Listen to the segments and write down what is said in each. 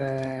uh,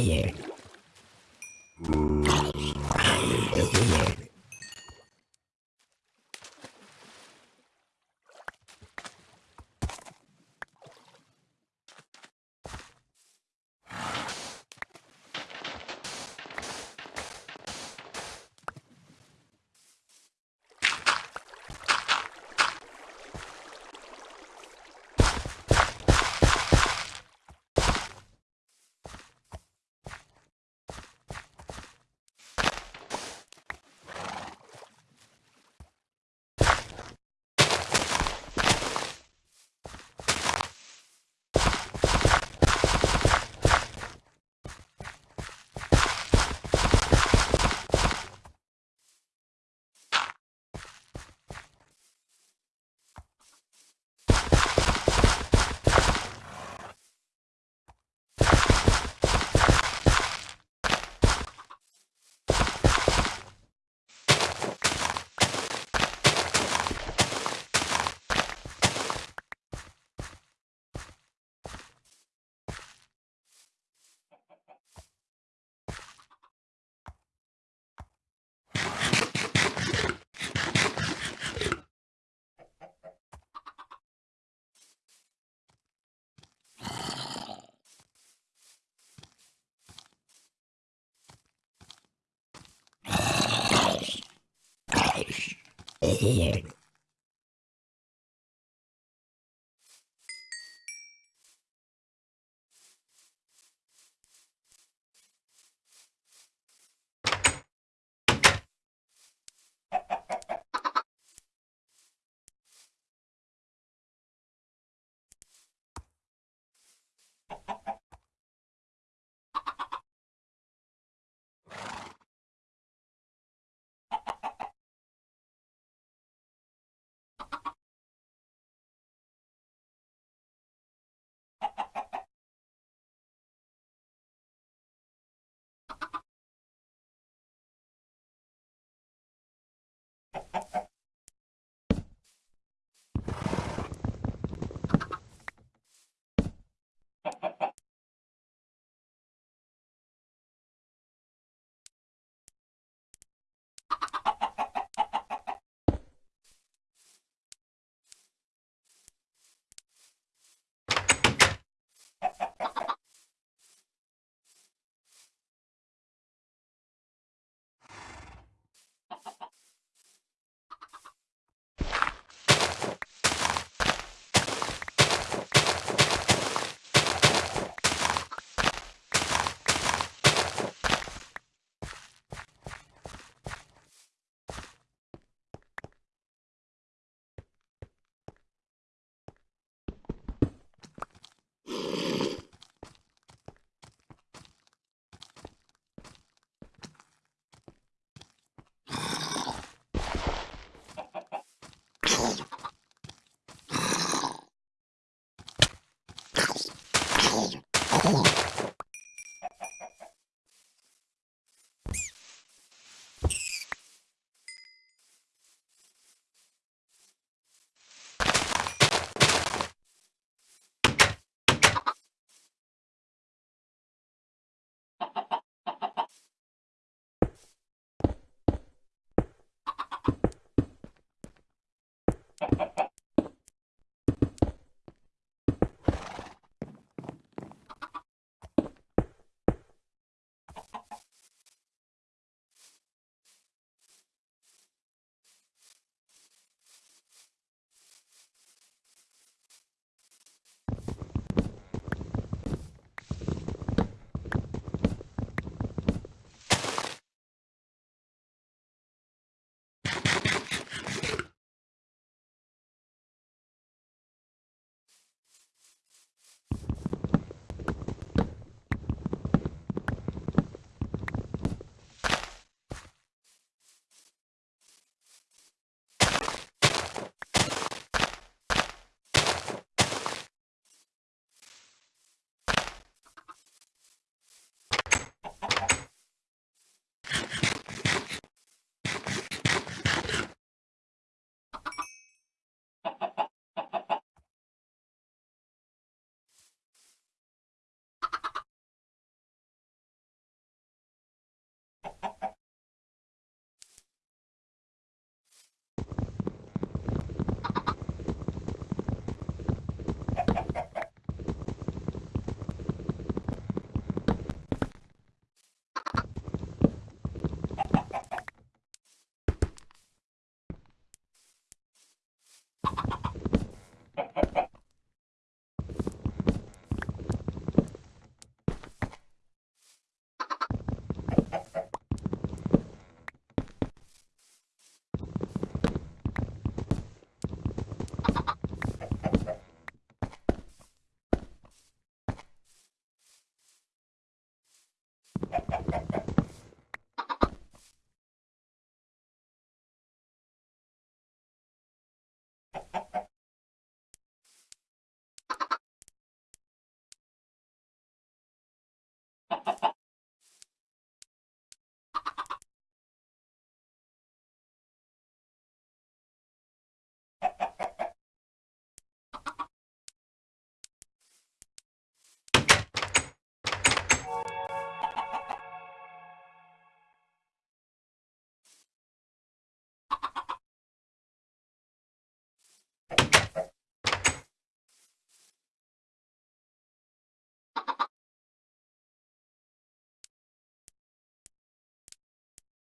here. Oh.